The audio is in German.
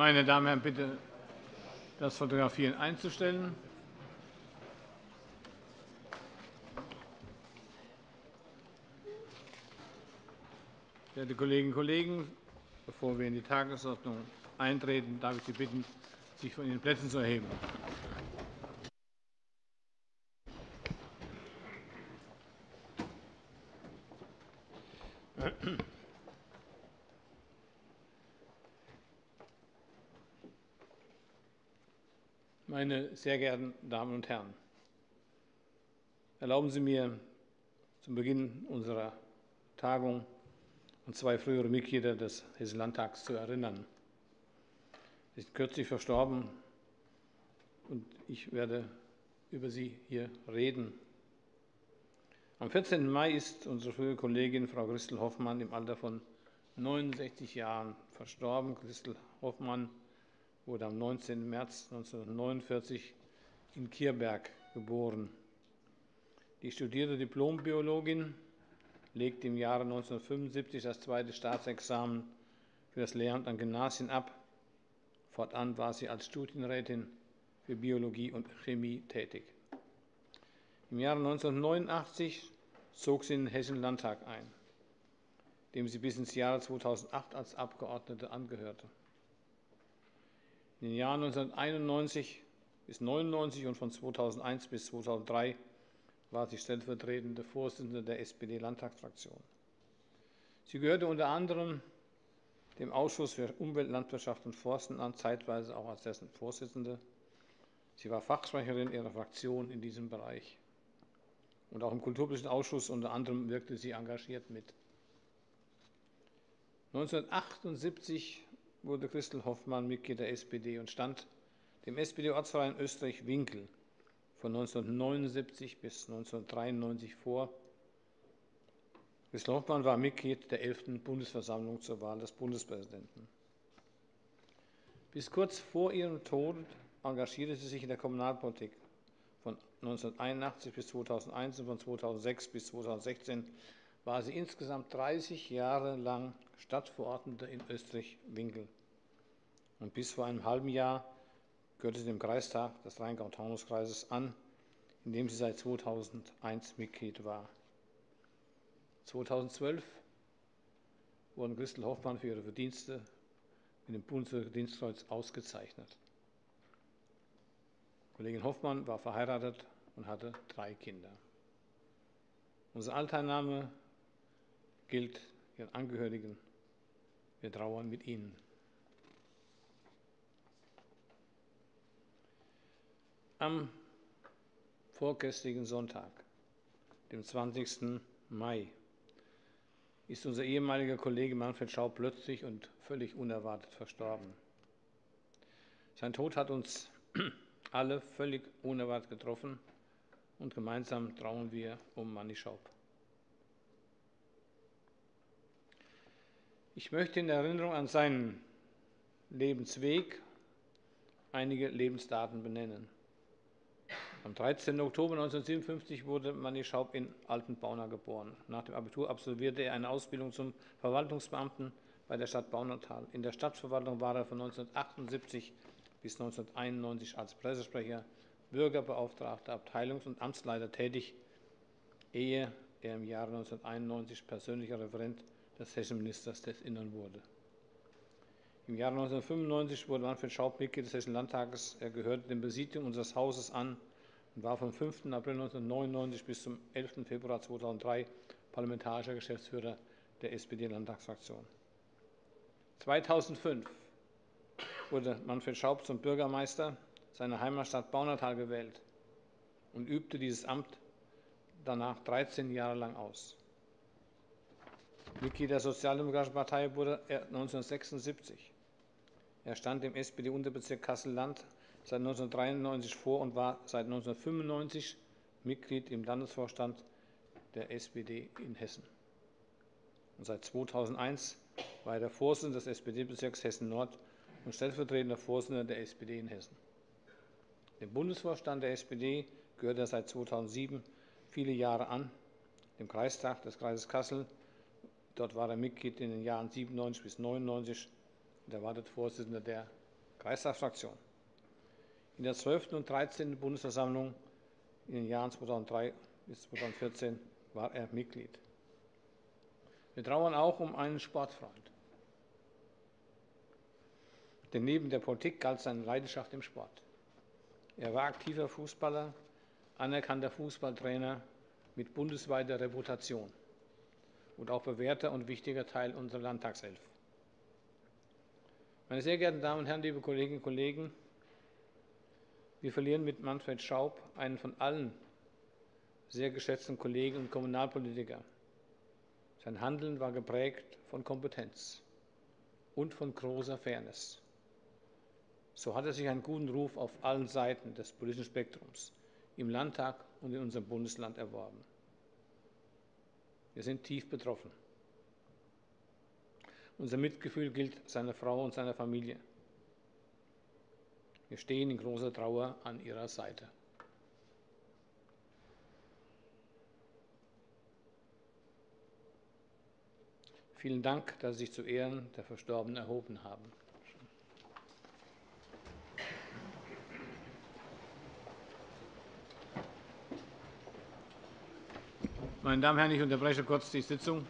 Meine Damen und Herren, bitte das Fotografieren einzustellen. Verehrte Kolleginnen und Kollegen, bevor wir in die Tagesordnung eintreten, darf ich Sie bitten, sich von Ihren Plätzen zu erheben. Meine sehr geehrten Damen und Herren, erlauben Sie mir zum Beginn unserer Tagung an zwei frühere Mitglieder des Hessischen Landtags zu erinnern. Sie sind kürzlich verstorben und ich werde über sie hier reden. Am 14. Mai ist unsere frühere Kollegin Frau Christel Hoffmann im Alter von 69 Jahren verstorben. Christel Hoffmann wurde am 19. März 1949 in Kierberg geboren. Die studierte Diplombiologin legte im Jahre 1975 das zweite Staatsexamen für das Lehramt an Gymnasien ab. Fortan war sie als Studienrätin für Biologie und Chemie tätig. Im Jahre 1989 zog sie in den Hessischen Landtag ein, dem sie bis ins Jahre 2008 als Abgeordnete angehörte. In den Jahren 1991 bis 1999 und von 2001 bis 2003 war sie stellvertretende Vorsitzende der SPD-Landtagsfraktion. Sie gehörte unter anderem dem Ausschuss für Umwelt, Landwirtschaft und Forsten an, zeitweise auch als dessen Vorsitzende. Sie war Fachsprecherin ihrer Fraktion in diesem Bereich. Und auch im Kulturpolitischen Ausschuss unter anderem wirkte sie engagiert mit. 1978 wurde Christel Hoffmann Mitglied der SPD und stand dem SPD-Ortsverein Österreich-Winkel von 1979 bis 1993 vor. Christel Hoffmann war Mitglied der 11. Bundesversammlung zur Wahl des Bundespräsidenten. Bis kurz vor ihrem Tod engagierte sie sich in der Kommunalpolitik. Von 1981 bis 2001 und von 2006 bis 2016 war sie insgesamt 30 Jahre lang Stadtverordnete in Österreich-Winkel. Und bis vor einem halben Jahr gehörte sie dem Kreistag des Rheingau-Taunus-Kreises an, in dem sie seit 2001 Mitglied war. 2012 wurden Christel Hoffmann für ihre Verdienste mit dem Bundesdienstkreuz ausgezeichnet. Kollegin Hoffmann war verheiratet und hatte drei Kinder. Unser Alteilnahme gilt ihren Angehörigen. Wir trauern mit ihnen. Am vorgestrigen Sonntag, dem 20. Mai, ist unser ehemaliger Kollege Manfred Schau plötzlich und völlig unerwartet verstorben. Sein Tod hat uns alle völlig unerwartet getroffen und gemeinsam trauern wir um Manni Schaub. Ich möchte in Erinnerung an seinen Lebensweg einige Lebensdaten benennen. Am 13. Oktober 1957 wurde Manni Schaub in Altenbauna geboren. Nach dem Abitur absolvierte er eine Ausbildung zum Verwaltungsbeamten bei der Stadt Baunatal. In der Stadtverwaltung war er von 1978 bis 1991 als Pressesprecher, Bürgerbeauftragter, Abteilungs- und Amtsleiter tätig, ehe er im Jahre 1991 persönlicher Referent des hessischen Ministers des Innern wurde. Im Jahre 1995 wurde Manfred Schaub Mitglied des Hessischen Landtages. Er gehörte dem Präsidium unseres Hauses an und war vom 5. April 1999 bis zum 11. Februar 2003 parlamentarischer Geschäftsführer der SPD-Landtagsfraktion. 2005 wurde Manfred Schaub zum Bürgermeister seiner Heimatstadt Baunatal gewählt und übte dieses Amt danach 13 Jahre lang aus. Mitglied der Sozialdemokratischen Partei wurde er 1976. Er stand im SPD-Unterbezirk Kassel-Land seit 1993 vor und war seit 1995 Mitglied im Landesvorstand der SPD in Hessen. Und seit 2001 war er der Vorsitzende des SPD-Bezirks Hessen-Nord und stellvertretender Vorsitzender der SPD in Hessen. Dem Bundesvorstand der SPD gehört er seit 2007 viele Jahre an, dem Kreistag des Kreises Kassel Dort war er Mitglied in den Jahren 97 bis 99 und er war dort Vorsitzender der Kreistagsfraktion. In der 12. und 13. Bundesversammlung in den Jahren 2003 bis 2014 war er Mitglied. Wir trauern auch um einen Sportfreund. Denn neben der Politik galt seine Leidenschaft im Sport. Er war aktiver Fußballer, anerkannter Fußballtrainer mit bundesweiter Reputation und auch bewährter und wichtiger Teil unserer Landtagself. Meine sehr geehrten Damen und Herren, liebe Kolleginnen und Kollegen, wir verlieren mit Manfred Schaub einen von allen sehr geschätzten Kollegen und Kommunalpolitiker. Sein Handeln war geprägt von Kompetenz und von großer Fairness. So hat er sich einen guten Ruf auf allen Seiten des politischen Spektrums im Landtag und in unserem Bundesland erworben. Wir sind tief betroffen. Unser Mitgefühl gilt seiner Frau und seiner Familie. Wir stehen in großer Trauer an ihrer Seite. Vielen Dank, dass Sie sich zu Ehren der Verstorbenen erhoben haben. Meine Damen und Herren, ich unterbreche kurz die Sitzung.